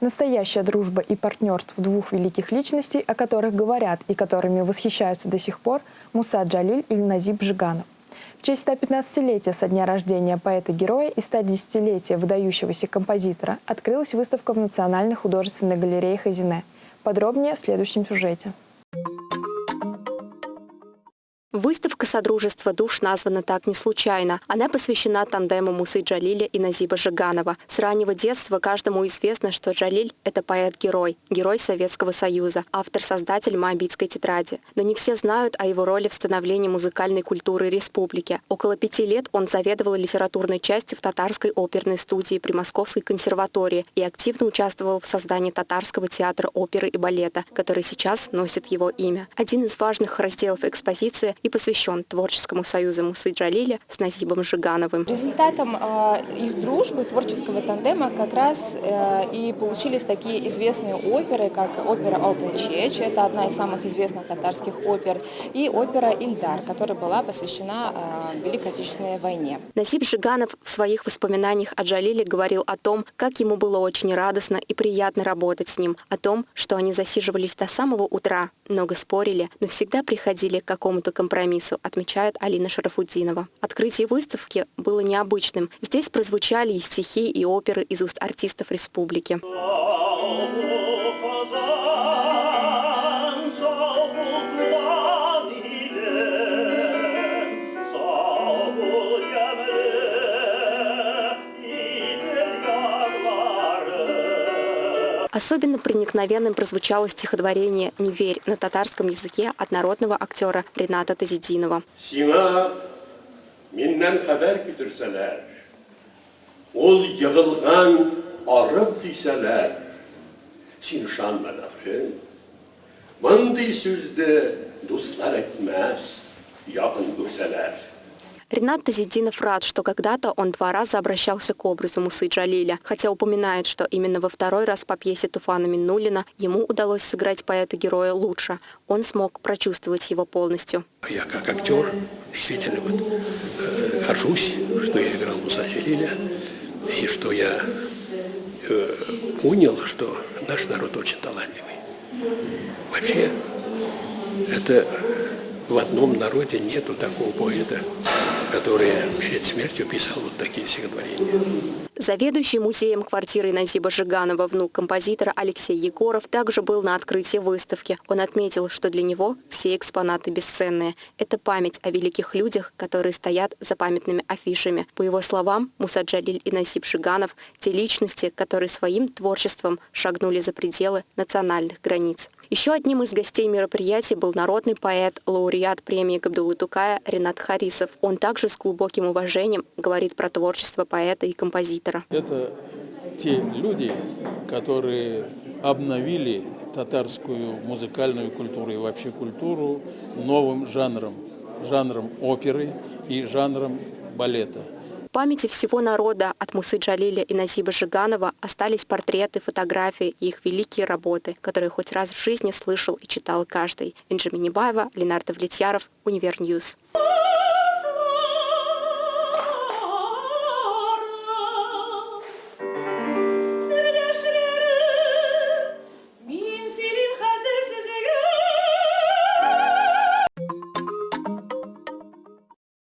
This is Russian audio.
Настоящая дружба и партнерство двух великих личностей, о которых говорят и которыми восхищаются до сих пор, Муса Джалиль и Назиб Жиганов. В честь 115-летия со дня рождения поэта-героя и 110-летия выдающегося композитора открылась выставка в Национальной художественной галерее Хазине. Подробнее в следующем сюжете. Выставка «Содружество душ» названа так не случайно. Она посвящена тандему Мусы Джалиля и Назиба Жиганова. С раннего детства каждому известно, что Джалиль – это поэт-герой, герой Советского Союза, автор-создатель Моабитской тетради. Но не все знают о его роли в становлении музыкальной культуры республики. Около пяти лет он заведовал литературной частью в татарской оперной студии при Московской консерватории и активно участвовал в создании татарского театра оперы и балета, который сейчас носит его имя. Один из важных разделов экспозиции и посвящен Творческому союзу Мусы Джалиля с Назибом Жигановым. Результатом э, их дружбы, творческого тандема как раз э, и получились такие известные оперы, как опера «Алтын Чеч», это одна из самых известных татарских опер, и опера «Ильдар», которая была посвящена э, Великой Отечественной войне. Назиб Жиганов в своих воспоминаниях о Джалиле говорил о том, как ему было очень радостно и приятно работать с ним, о том, что они засиживались до самого утра, много спорили, но всегда приходили к какому-то компромиссу компромиссу, отмечает Алина Шарафуддинова. Открытие выставки было необычным. Здесь прозвучали и стихи, и оперы из уст артистов республики. Особенно проникновенным прозвучало стихотворение «Не верь» на татарском языке от народного актера Рената Тазидинова. Мондый сүзде дуслар әйтмәс, якын күрсәләр. Ренат Тазидинов рад, что когда-то он два раза обращался к образу Мусы Джалиля, хотя упоминает, что именно во второй раз по пьесе Туфана Миннулина ему удалось сыграть поэта-героя лучше. Он смог прочувствовать его полностью. Я как актер действительно вот, э, горжусь, что я играл Муса Джалиля, и что я э, понял, что наш народ очень талантливый. Вообще, это в одном народе нету такого поэта, который перед смертью писал вот такие стихотворения. Заведующий музеем квартиры Назиба Жиганова, внук композитора Алексей Егоров, также был на открытии выставки. Он отметил, что для него все экспонаты бесценные. Это память о великих людях, которые стоят за памятными афишами. По его словам, Муса Джалиль и Назиб Жиганов – те личности, которые своим творчеством шагнули за пределы национальных границ. Еще одним из гостей мероприятия был народный поэт, лауреат премии Габдулы Тукая Ренат Харисов. Он также с глубоким уважением говорит про творчество поэта и композитора. Это те люди, которые обновили татарскую музыкальную культуру и вообще культуру новым жанром, жанром оперы и жанром балета памяти всего народа от Мусы Джалиля и Назиба Жиганова остались портреты, фотографии и их великие работы, которые хоть раз в жизни слышал и читал каждый. Бенджамин Небаева, Ленардо Влетьяров, Универньюз. Ньюс.